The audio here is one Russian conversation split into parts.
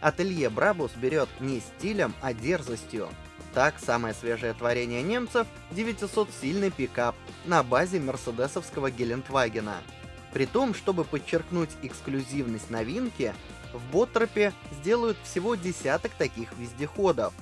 Ателье Брабус берет не стилем, а дерзостью. Так, самое свежее творение немцев — 900-сильный пикап на базе мерседесовского Гелендвагена. При том, чтобы подчеркнуть эксклюзивность новинки, в Боттропе сделают всего десяток таких вездеходов.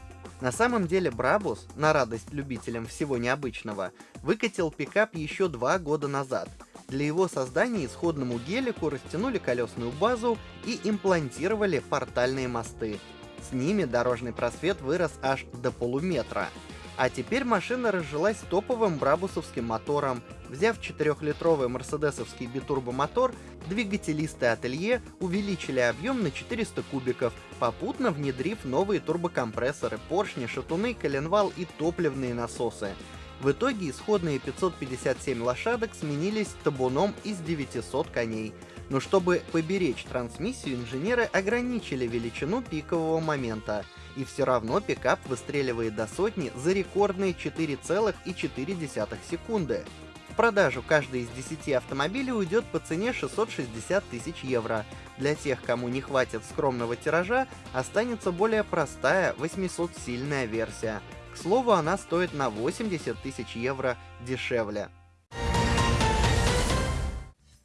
На самом деле Брабус, на радость любителям всего необычного, выкатил пикап еще два года назад. Для его создания исходному гелику растянули колесную базу и имплантировали портальные мосты. С ними дорожный просвет вырос аж до полуметра. А теперь машина разжилась топовым брабусовским мотором. Взяв 4-литровый мерседесовский битурбомотор, двигателисты ателье увеличили объем на 400 кубиков, попутно внедрив новые турбокомпрессоры, поршни, шатуны, коленвал и топливные насосы. В итоге исходные 557 лошадок сменились табуном из 900 коней. Но чтобы поберечь трансмиссию, инженеры ограничили величину пикового момента — и все равно пикап выстреливает до сотни за рекордные 4,4 секунды. В продажу каждый из 10 автомобилей уйдет по цене 660 тысяч евро. Для тех, кому не хватит скромного тиража, останется более простая 800-сильная версия. К слову, она стоит на 80 тысяч евро дешевле.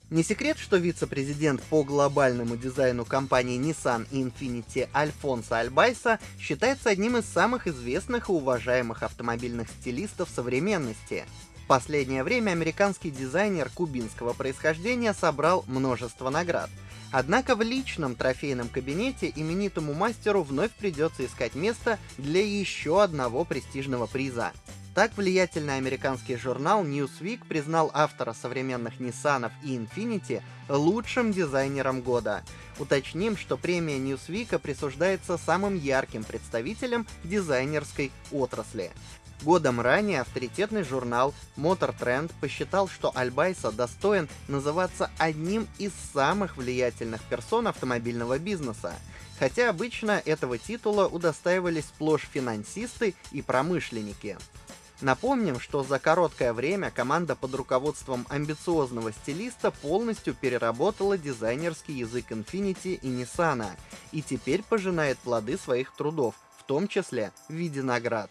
Не секрет, что вице-президент по глобальному дизайну компании Nissan Infiniti Альфонсо Альбайса считается одним из самых известных и уважаемых автомобильных стилистов современности. В последнее время американский дизайнер кубинского происхождения собрал множество наград. Однако в личном трофейном кабинете именитому мастеру вновь придется искать место для еще одного престижного приза. Так влиятельный американский журнал Newsweek признал автора современных Nissan и Infiniti лучшим дизайнером года. Уточним, что премия Newsweek присуждается самым ярким представителям дизайнерской отрасли. Годом ранее авторитетный журнал Motor Trend посчитал, что Альбайса достоин называться одним из самых влиятельных персон автомобильного бизнеса, хотя обычно этого титула удостаивались сплошь финансисты и промышленники. Напомним, что за короткое время команда под руководством амбициозного стилиста полностью переработала дизайнерский язык Infiniti и Nissan, и теперь пожинает плоды своих трудов, в том числе в виде наград.